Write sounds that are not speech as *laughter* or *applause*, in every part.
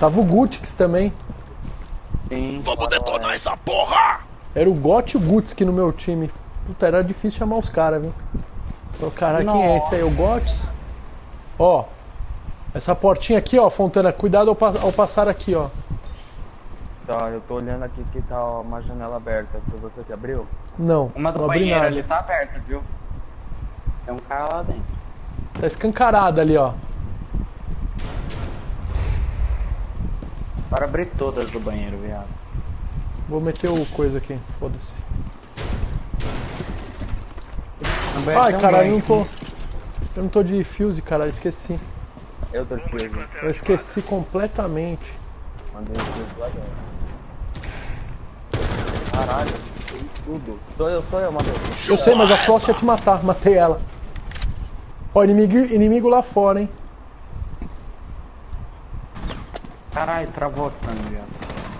Tava o Gutix também. Sim. Vamos detonar essa porra! Era o Got e o Gutsk no meu time. Puta, era difícil chamar os caras, viu? Então, caralho, quem é esse aí? O Gots? Ó. Essa portinha aqui, ó, Fontana, cuidado ao, pa- ao passar aqui, ó. Tá, eu tô olhando aqui que tá uma janela aberta. Foi você que abriu? Não, Uma do não abri banheiro nada. ali tá aberta, viu? Tem um cara lá dentro. Tá escancarada ali, ó. Para abrir todas do banheiro, viado. Vou meter o coisa aqui, foda-se. Ai, caralho, não tô. Eu não tô de fuse, caralho, esqueci. Eu tô aqui, Eu esqueci completamente. mandei o fio lá dentro. Caralho, tudo. Sou eu, sou eu, Matheus. Eu sei, mas a. Frost ia te matar, matei ela. Ó, inimigo, inimigo lá fora, hein. Caralho, travou aqui pra mim, viado.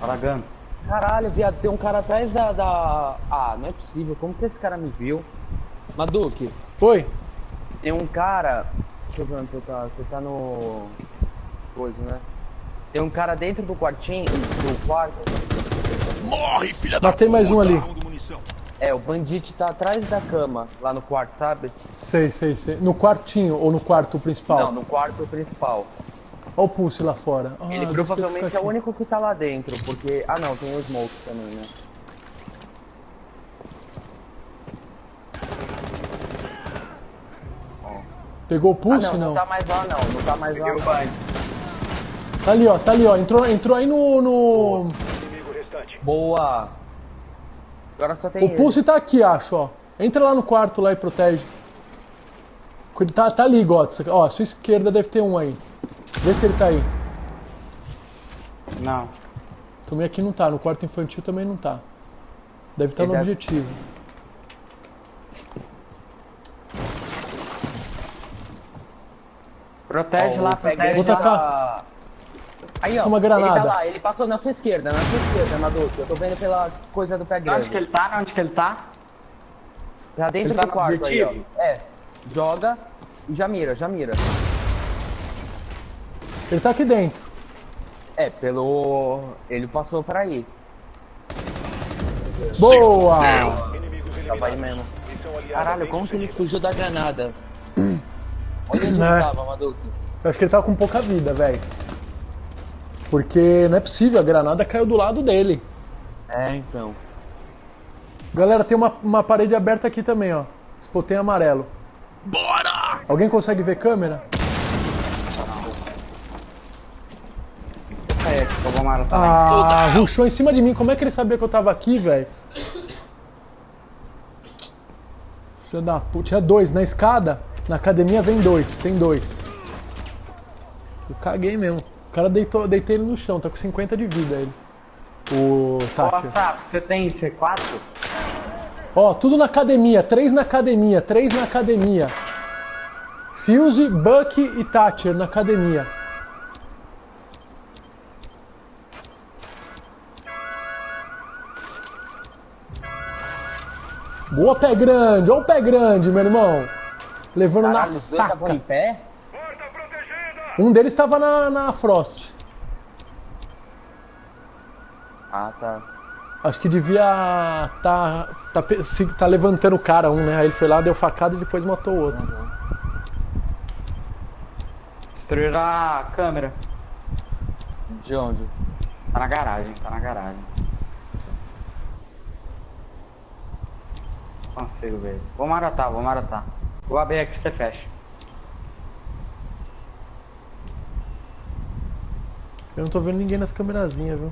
Aragando. Caralho, viado, tem um cara atrás da, da... Ah, não é possível. Como que esse cara me viu? Maduque, Oi? tem um cara... Deixa eu ver onde você tá. Você tá no... Coisa, né? Tem um cara dentro do quartinho, do quarto. Morre, filha da Matei mais um ali. É, o bandite tá atrás da cama, lá no quarto, sabe? Sei, sei, sei. No quartinho ou no quarto principal? Não, no quarto principal. Olha o pulse lá fora. Ah, Ele provavelmente é o único que tá lá dentro, porque... Ah não, tem o Smoke também, né? Pegou o Ah pulse, não, não, não? tá mais lá não, não tá mais lá. Peguei o banho. Tá ali, ó, tá ali, ó. Entrou, entrou aí no. no... Boa! Agora só tem O pulse tá aqui, acho, ó. Entra lá no quarto lá e protege. Tá, tá ali, Gots. Ó, a sua esquerda deve ter um aí. Vê se ele tá aí. Não. Também aqui não tá, no quarto infantil também não tá. Deve estar no Ele deve- objetivo. Protege Ó, lá, protege. Pegger Vou já tacar. tá- Aí, ó. Uma granada. Ele tá lá, ele passou na sua esquerda, na sua esquerda, Maduque. Eu tô vendo pela coisa do pé Onde que grande. ele tá? Onde que ele tá? Tá dentro Ele tá do no quarto aí, ó. objetivo? É. Joga e já mira, já mira. Ele tá aqui dentro. É, pelo... Ele passou pra aí. Boa! Tava aí mesmo. Caralho, como que ele fugiu da granada? Olha onde É. ele tava, Maduque. Eu acho que ele tava com pouca vida, velho. Porque não é possível, a granada caiu do lado dele. É, então. Galera, tem uma, uma parede aberta aqui também, ó. Spotei amarelo. Bora! Alguém consegue ver câmera? Também. Ah, ruxou em cima de mim. Como é que ele sabia que eu tava aqui, velho? Filho da puta. Tinha dois na escada. Na academia vem dois. Tem dois. Eu caguei mesmo. O cara deitou, deitei ele no chão. Tá com 50 de vida ele. O Tati. Você tem C4? Ó, tudo na academia. Três na academia. Três na academia. Fuse, Buck e Thatcher na academia. Boa, pé grande. Ó o pé grande, meu irmão. Levando Caralho, na estavam em faca. pé? Um deles estava na, na Frost. Ah, tá. Acho que devia tá, tá, tá levantando o cara, um, né? Aí ele foi lá, deu facada e depois matou o outro. Destruíram a câmera. De onde? Tá na garagem, tá na garagem. Consigo ver. Vou marotar, vou marotar. Vou abrir aqui, você fecha. Eu não tô vendo ninguém nas câmerazinhas, viu?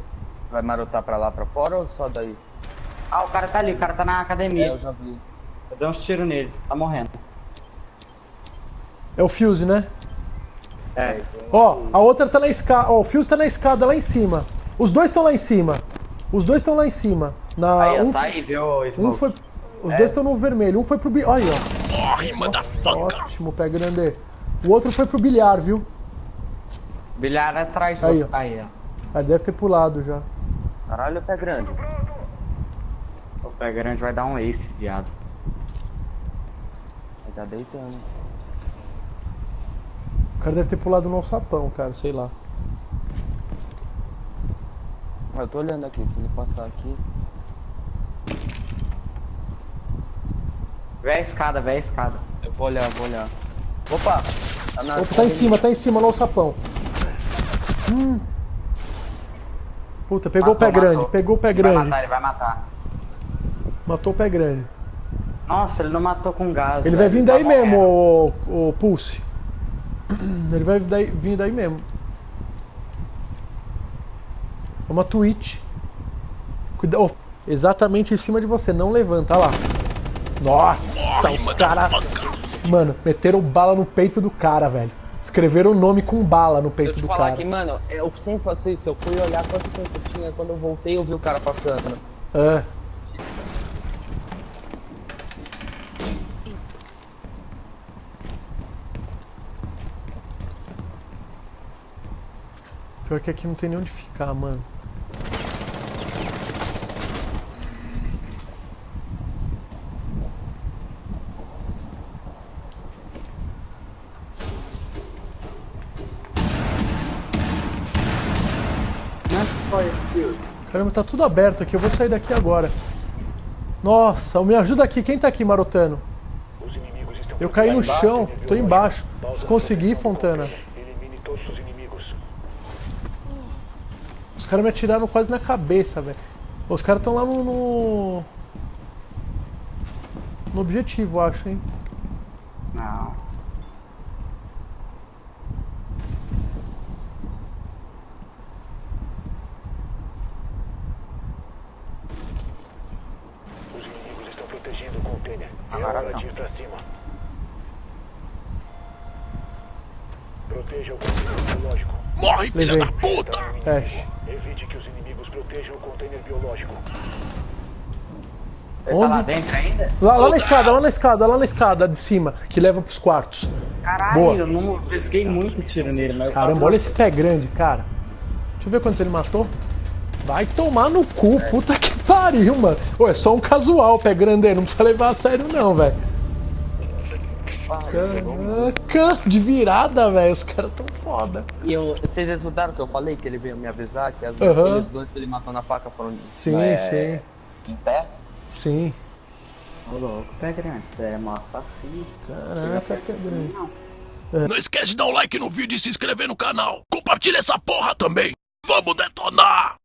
Vai marotar pra lá, pra fora ou só daí? Ah, o cara tá ali, o cara tá na É, academia. eu já vi. Eu dei uns tiros nele, tá morrendo. É o Fuse, né? É, Ó, a outra tá na escada. Ó, o Fuse tá na escada lá em cima. Os dois estão lá em cima. Os dois estão lá em cima. Na, aí, um, tá aí, viu, um Smoke? foi. Os dois estão no vermelho. Um foi pro. bi- Olha aí, ó. Morre, motherfucker! Ótimo, pé grande. O outro foi pro bilhar, viu? Bilhar atrás do... Aí, ó. Aí, ó. Ah, deve ter pulado já. Caralho, pé grande. O pé grande vai dar um ace, viado. Ele tá deitando. O cara deve ter pulado no alçapão, cara, sei lá. Eu tô olhando aqui, se ele passar aqui. Vê a escada, vê a escada. Eu vou olhar, vou olhar. Opa! Tá, na, Opa, tá em cima, tá em cima, olha o sapão. Hum. Puta, pegou Matou, o pé grande, matou. pegou o pé Ele vai grande. matar, ele vai matar. Matou o pé grande. Nossa, ele não matou com gás. Ele vai vir tá daí mesmo, morrendo. o, o Pulse. *clears throat* Ele vai daí- vir daí mesmo. É uma Twitch. Cuida oh, exatamente em cima de você, não levanta, olha lá. Nossa, Morre, os caras. Mano, meteram bala no peito do cara, velho. Escreveram o nome com bala no peito eu te do falar cara. aqui, mano, eu sempre faço isso. Eu fui olhar quanto tempo tinha, quando eu voltei eu vi o cara passando. É. Pior que aqui não tem nem onde ficar, mano. Caramba, tá tudo aberto aqui. Eu vou sair daqui agora. Nossa, me ajuda aqui. Quem tá aqui marotando? Os inimigos estão Eu caí no embaixo, chão. Tô embaixo. Pausa Se conseguir, para Fontana. Elimine todos os inimigos. Os caras me atiraram quase na cabeça, velho. Os caras estão lá no, no. No objetivo, acho, hein? Não. Os inimigos estão protegendo o container. É Agora não. ir pra cima. Proteja o container biológico. Morre, filha da puta! Ash. Evite que os inimigos protejam o container biológico. Ele Onde? tá lá dentro ainda? Lá, lá na escada, lá na escada, lá na escada de cima, que leva pros quartos. Caralho, Boa. eu não pesquei muito tiro nele, mas. eu Caramba, olha esse pé grande, cara. Deixa eu ver quantos ele matou. Vai tomar no cu, puta que pariu, mano. Ô, é só um casual pé grande não precisa levar a sério não, velho. Caraca, de virada, velho. Os caras tão foda. E eu, vocês escutaram que eu falei que ele veio me avisar que as aqueles dois que ele matou na faca foram Sim, é, em pé? Sim. Ô louco, pé grande. É mó assassino. Caraca, pé grande. Não esquece de dar um like no vídeo e se inscrever no canal. Compartilha essa porra também. Vamos detonar!